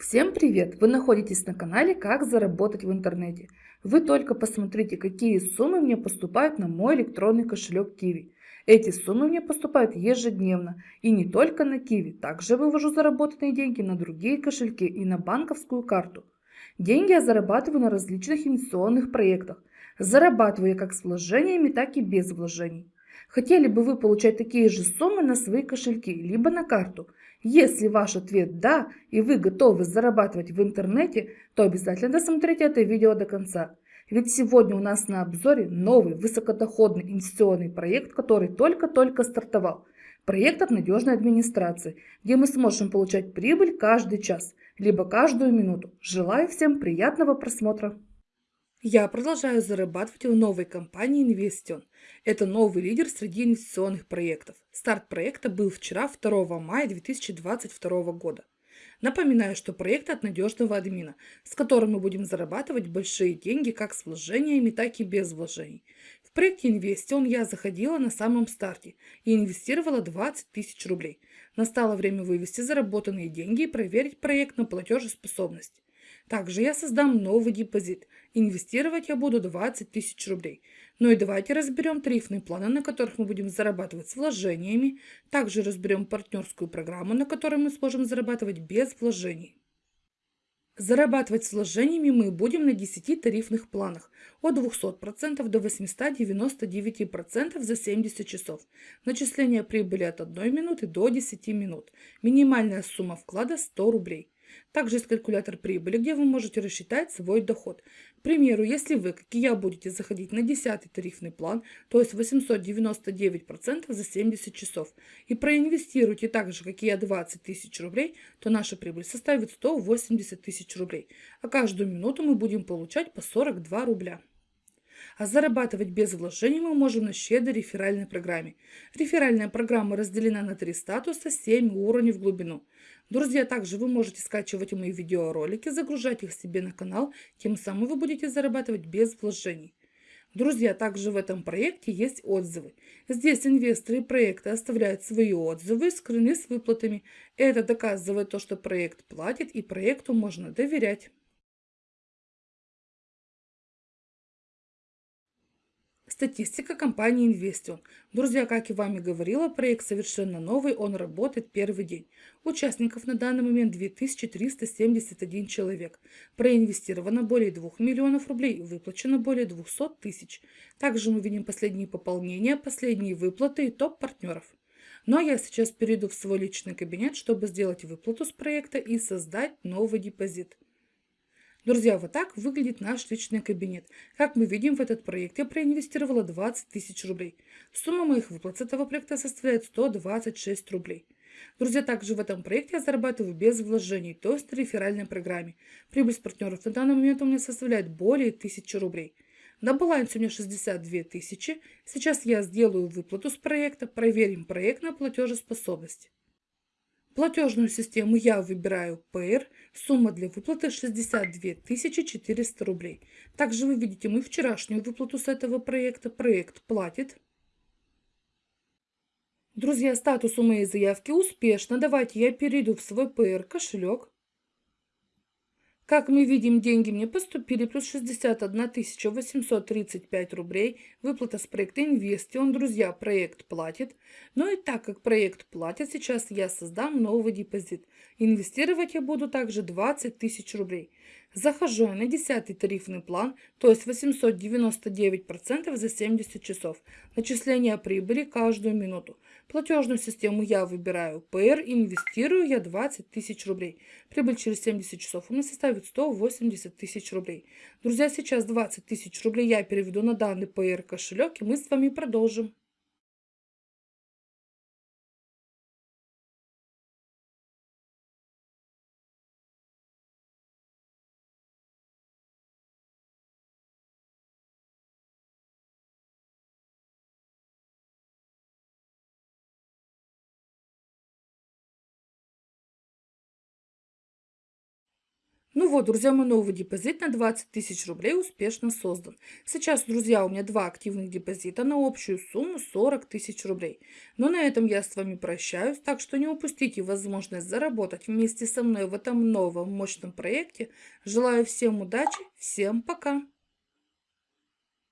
Всем привет! Вы находитесь на канале «Как заработать в интернете». Вы только посмотрите, какие суммы мне поступают на мой электронный кошелек Kiwi. Эти суммы мне поступают ежедневно. И не только на Kiwi. Также вывожу заработанные деньги на другие кошельки и на банковскую карту. Деньги я зарабатываю на различных инвестиционных проектах. Зарабатываю я как с вложениями, так и без вложений. Хотели бы вы получать такие же суммы на свои кошельки, либо на карту? Если ваш ответ «да» и вы готовы зарабатывать в интернете, то обязательно досмотрите это видео до конца. Ведь сегодня у нас на обзоре новый высокодоходный инвестиционный проект, который только-только стартовал. Проект от надежной администрации, где мы сможем получать прибыль каждый час, либо каждую минуту. Желаю всем приятного просмотра! Я продолжаю зарабатывать в новой компании Investion. Это новый лидер среди инвестиционных проектов. Старт проекта был вчера, 2 мая 2022 года. Напоминаю, что проект от надежного админа, с которым мы будем зарабатывать большие деньги как с вложениями, так и без вложений. В проекте Investion я заходила на самом старте и инвестировала 20 тысяч рублей. Настало время вывести заработанные деньги и проверить проект на платежеспособность. Также я создам новый депозит. Инвестировать я буду 20 тысяч рублей. Ну и давайте разберем тарифные планы, на которых мы будем зарабатывать с вложениями. Также разберем партнерскую программу, на которой мы сможем зарабатывать без вложений. Зарабатывать с вложениями мы будем на 10 тарифных планах от 200% до 899% за 70 часов. Начисление прибыли от 1 минуты до 10 минут. Минимальная сумма вклада 100 рублей. Также есть калькулятор прибыли, где вы можете рассчитать свой доход. К примеру, если вы, как и я, будете заходить на 10 тарифный план, то есть 899% за 70 часов, и проинвестируете так же, как и я, 20 тысяч рублей, то наша прибыль составит 180 тысяч рублей. А каждую минуту мы будем получать по 42 рубля. А зарабатывать без вложений мы можем на щедрой реферальной программе. Реферальная программа разделена на три статуса, 7 уровней в глубину. Друзья, также вы можете скачивать мои видеоролики, загружать их себе на канал, тем самым вы будете зарабатывать без вложений. Друзья, также в этом проекте есть отзывы. Здесь инвесторы проекта оставляют свои отзывы, скрыны с выплатами. Это доказывает то, что проект платит и проекту можно доверять. Статистика компании Investion. Друзья, как и вами говорила, проект совершенно новый, он работает первый день. Участников на данный момент 2371 человек. Проинвестировано более 2 миллионов рублей, выплачено более 200 тысяч. Также мы видим последние пополнения, последние выплаты и топ партнеров. Ну а я сейчас перейду в свой личный кабинет, чтобы сделать выплату с проекта и создать новый депозит. Друзья, вот так выглядит наш личный кабинет. Как мы видим, в этот проект я проинвестировала 20 тысяч рублей. Сумма моих выплат с этого проекта составляет 126 рублей. Друзья, также в этом проекте я зарабатываю без вложений, то есть в реферальной программе. Прибыль с партнеров на данный момент у меня составляет более 1000 рублей. На балансе у меня 62 тысячи. Сейчас я сделаю выплату с проекта, проверим проект на платежеспособность. Платежную систему я выбираю PR. Сумма для выплаты 62 400 рублей. Также вы видите мою вчерашнюю выплату с этого проекта. Проект платит. Друзья, статус у моей заявки успешно. Давайте я перейду в свой PR кошелек. Как мы видим, деньги мне поступили, плюс 61 835 рублей. Выплата с проекта Инвестион. Друзья, проект платит. Но и так как проект платит, сейчас я создам новый депозит. Инвестировать я буду также 20 тысяч рублей. Захожу на 10 тарифный план, то есть 899% за 70 часов. Начисление прибыли каждую минуту. Платежную систему я выбираю PR, инвестирую я 20 тысяч рублей. Прибыль через 70 часов у меня составит 180 тысяч рублей. Друзья, сейчас 20 тысяч рублей я переведу на данный PR кошелек и мы с вами продолжим. Ну вот, друзья, мой новый депозит на 20 тысяч рублей успешно создан. Сейчас, друзья, у меня два активных депозита на общую сумму 40 тысяч рублей. Но на этом я с вами прощаюсь, так что не упустите возможность заработать вместе со мной в этом новом мощном проекте. Желаю всем удачи, всем пока!